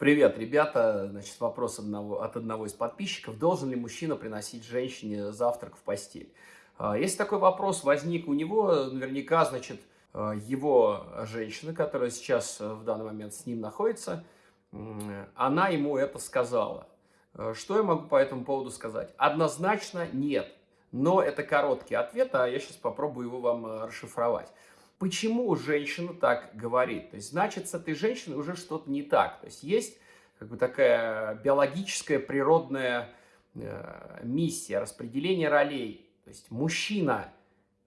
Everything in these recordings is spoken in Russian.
Привет, ребята. Значит, вопрос одного, от одного из подписчиков. Должен ли мужчина приносить женщине завтрак в постель? А, если такой вопрос возник у него, наверняка, значит, а, его женщина, которая сейчас э, в данный момент с ним находится, она ему это сказала. А, что я могу по этому поводу сказать? Однозначно нет. Но это короткий ответ, а я сейчас попробую его вам э, расшифровать. Почему женщина так говорит? То есть, значит, с этой женщиной уже что-то не так. То есть, есть как бы такая биологическая, природная э, миссия, распределение ролей. То есть, мужчина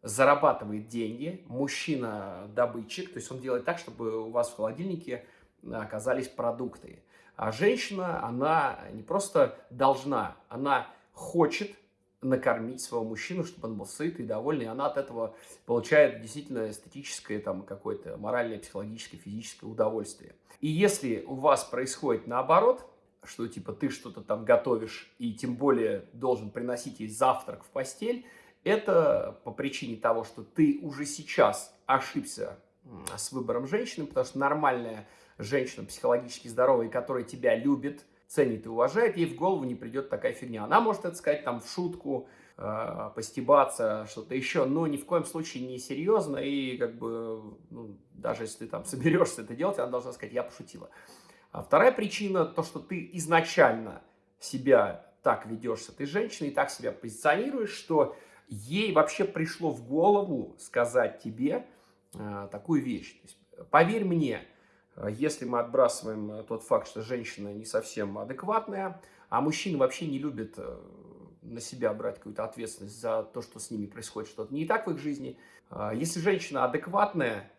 зарабатывает деньги, мужчина добытчик, то есть он делает так, чтобы у вас в холодильнике оказались продукты. А женщина, она не просто должна, она хочет накормить своего мужчину, чтобы он был сыт и довольный, и она от этого получает действительно эстетическое, там, какое-то моральное, психологическое, физическое удовольствие. И если у вас происходит наоборот, что типа ты что-то там готовишь и тем более должен приносить ей завтрак в постель, это по причине того, что ты уже сейчас ошибся с выбором женщины, потому что нормальная женщина, психологически здоровая, которая тебя любит, ценит и уважает, ей в голову не придет такая фигня. Она может это сказать там в шутку, э, постебаться, что-то еще, но ни в коем случае не серьезно, и как бы, ну, даже если ты там соберешься это делать, она должна сказать, я пошутила. А вторая причина, то, что ты изначально себя так ведешь с этой женщиной, так себя позиционируешь, что ей вообще пришло в голову сказать тебе э, такую вещь. То есть, поверь мне, если мы отбрасываем э, тот факт, что женщина не совсем адекватная, а мужчины вообще не любят э, на себя брать какую-то ответственность за то, что с ними происходит что-то не так в их жизни. Если женщина адекватная,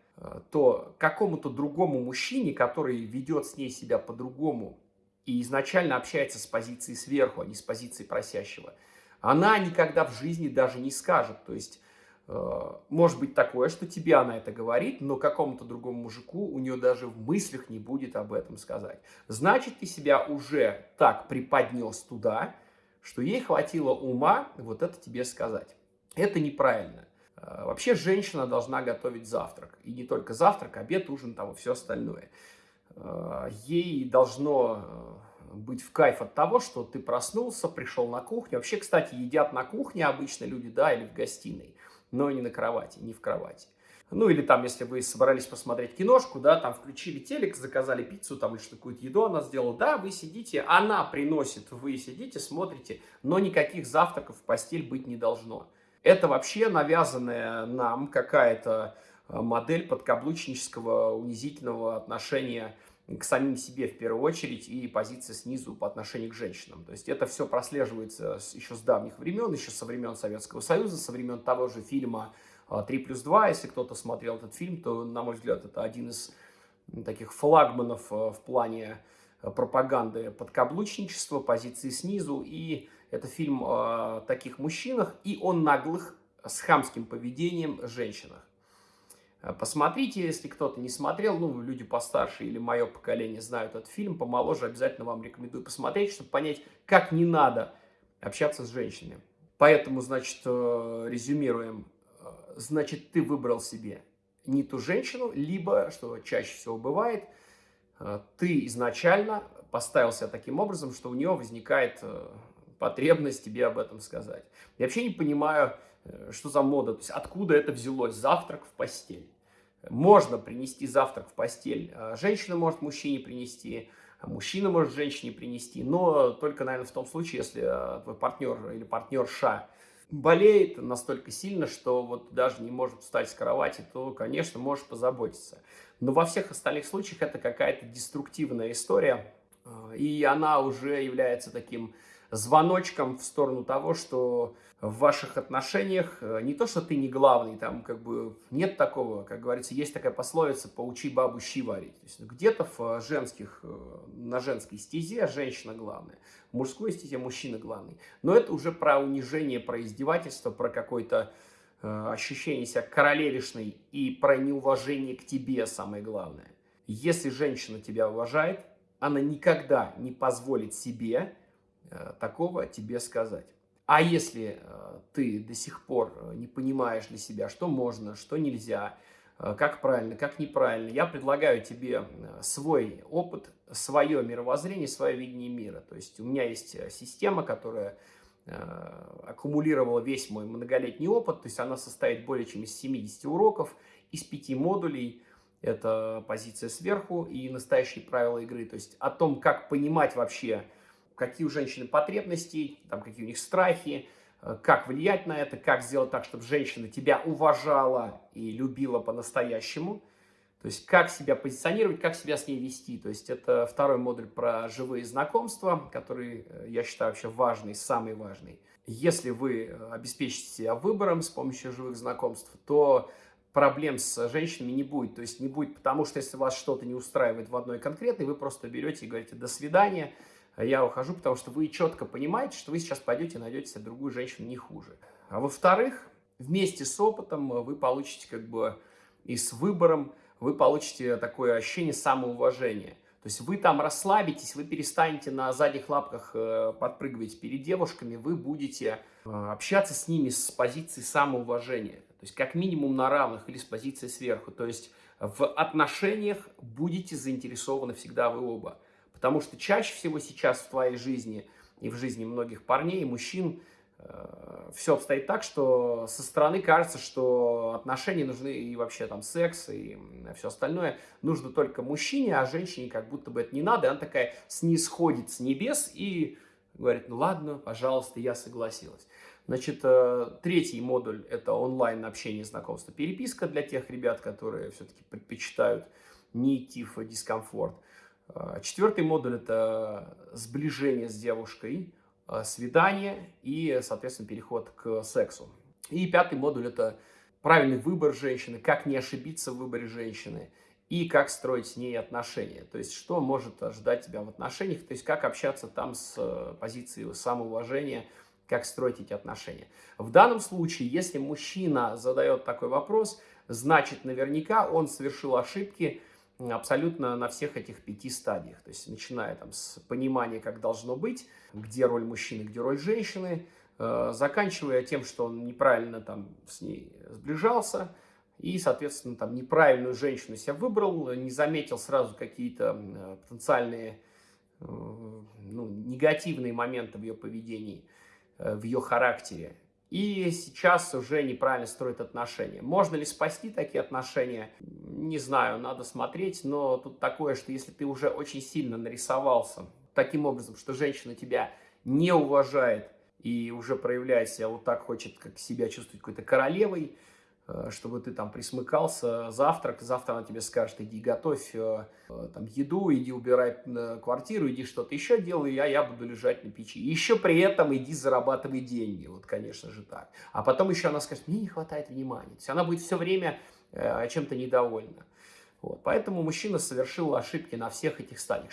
то какому-то другому мужчине, который ведет с ней себя по-другому и изначально общается с позиции сверху, а не с позиции просящего, она никогда в жизни даже не скажет. То есть Э, может быть такое, что тебе она это говорит, но какому-то другому мужику у нее даже в мыслях не будет об этом сказать. Значит, ты себя уже так преподнес туда, что ей хватило ума вот это тебе сказать. Это неправильно. Э, вообще женщина должна готовить завтрак. И не только завтрак, обед, ужин, там и все остальное. Э, ей должно быть в кайф от того, что ты проснулся, пришел на кухню. Вообще, кстати, едят на кухне обычно люди, да, или в гостиной но не на кровати, не в кровати. Ну, или там, если вы собрались посмотреть киношку, да, там включили телек, заказали пиццу, там, или что какую-то еду она сделала, да, вы сидите, она приносит, вы сидите, смотрите, но никаких завтраков в постель быть не должно. Это вообще навязанная нам какая-то э, модель подкаблучнического унизительного отношения к самим себе в первую очередь и позиция снизу по отношению к женщинам. То есть это все прослеживается еще с давних времен, еще со времен Советского Союза, со времен того же фильма «3 плюс 2». Если кто-то смотрел этот фильм, то, на мой взгляд, это один из таких флагманов э, в плане э, пропаганды подкаблучничества, позиции снизу. И это фильм о таких мужчинах и о наглых с хамским поведением женщинах. Э, посмотрите, если кто-то не смотрел, ну, люди постарше или мое поколение знают этот фильм, помоложе, обязательно вам рекомендую посмотреть, чтобы понять, как не надо общаться с женщинами. Поэтому, значит, э, резюмируем, э, значит, ты выбрал себе не ту женщину, либо, что чаще всего бывает, ты изначально поставил себя таким образом, что у нее возникает потребность тебе об этом сказать. Я вообще не понимаю, что за мода, то есть откуда это взялось, завтрак в постель. Можно принести завтрак в постель. А женщина может мужчине принести, а мужчина может женщине принести. Но только, наверное, в том случае, если а, твой партнер или партнерша болеет настолько сильно, что вот даже не может встать с кровати, то, конечно, можешь позаботиться. Но во всех остальных случаях это какая-то деструктивная история, и она уже является таким звоночком в сторону того, что в ваших отношениях э, не то, что ты не главный, там как бы нет такого, как говорится, есть такая пословица «поучи бабу щи варить». Где-то в э, женских, э, на женской стезе женщина главная, в мужской стезе мужчина главный. Но это уже про унижение, про издевательство, про какое-то ощущение себя королевишной и про неуважение к тебе самое главное. Если женщина тебя уважает, она никогда не позволит себе такого тебе сказать. А если э, ты до сих пор э, не понимаешь для себя, что можно, что нельзя, как правильно, как неправильно. Я предлагаю тебе свой опыт, свое мировоззрение, свое видение мира. То есть у меня есть система, которая аккумулировала весь мой многолетний опыт, то есть она состоит более чем из 70 уроков, из 5 модулей, это позиция сверху и настоящие правила игры, то есть о том, как понимать вообще, какие у женщины потребности, там, какие у них страхи, э, как влиять на это, как сделать так, чтобы женщина тебя уважала и любила по-настоящему. То есть как себя позиционировать, как себя с ней вести. То есть это второй модуль про живые знакомства, который э, я считаю вообще важный, самый важный. Если вы э, обеспечите себя выбором с помощью живых знакомств, то проблем с женщинами не будет. То есть не будет, потому что если вас что-то не устраивает в одной конкретной, вы просто берете и говорите «до свидания», я ухожу, потому что вы четко понимаете, что вы сейчас пойдете и найдете себе другую женщину не хуже. А во-вторых, вместе с опытом вы получите как бы и с выбором, вы получите такое ощущение самоуважения. То есть вы там расслабитесь, вы перестанете на задних лапках э, подпрыгивать перед девушками, вы будете э, общаться с ними с позиции самоуважения. То есть как минимум на равных или с позиции сверху. То есть в отношениях будете заинтересованы всегда вы оба. Потому что чаще всего сейчас в твоей жизни и в жизни многих парней и мужчин э, все обстоит так, что со стороны кажется, что отношения нужны и вообще там секс и все остальное нужно только мужчине, а женщине как будто бы это не надо. И она такая снисходит с небес и говорит, ну ладно, пожалуйста, я согласилась. Значит, э, третий модуль – это онлайн общение, знакомство, переписка для тех ребят, которые все-таки предпочитают не идти в дискомфорт. А, четвертый модуль – это сближение с девушкой, а, свидание и, соответственно, переход к сексу. И пятый модуль – это правильный выбор женщины, как не ошибиться в выборе женщины и как строить с ней отношения. То есть, что может ожидать тебя в отношениях, то есть, как общаться там с э, позиции самоуважения, как строить эти отношения. В данном случае, если мужчина задает такой вопрос, значит, наверняка он совершил ошибки – абсолютно на всех этих пяти стадиях. То есть начиная там с понимания, как должно быть, где роль мужчины, где роль женщины, э, заканчивая тем, что он неправильно там с ней сближался, и, соответственно, там неправильную женщину себя выбрал, не заметил сразу какие-то э, потенциальные э, ну, негативные моменты в ее поведении, в ее характере и сейчас уже неправильно строит отношения. Можно ли спасти такие отношения? Не знаю, надо смотреть, но тут такое, что если ты уже очень сильно нарисовался таким образом, что женщина тебя не уважает и уже проявляет себя вот так, хочет как себя чувствовать какой-то королевой, чтобы ты там присмыкался, завтрак, завтра она тебе скажет, иди готовь э, э, там, еду, иди убирай квартиру, иди что-то еще делай, а я буду лежать на печи. И еще при этом иди зарабатывай деньги, вот, конечно же, так. А потом еще она скажет, мне не хватает внимания. То есть она будет все время чем-то недовольна. Вот. Поэтому мужчина совершил ошибки на всех этих стадиях.